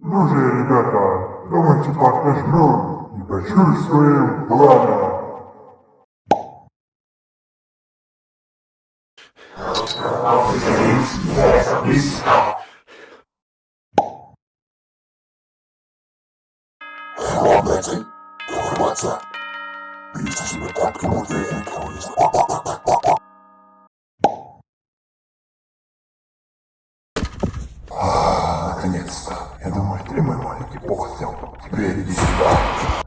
Ну же, ребята, давайте поднажмем и почувствуем пламя. Цель. Врываться. Видите себя так, будто я никого не знаю. Наконец-то. Я думаю, ты, мой маленький бог, Теперь иди сюда.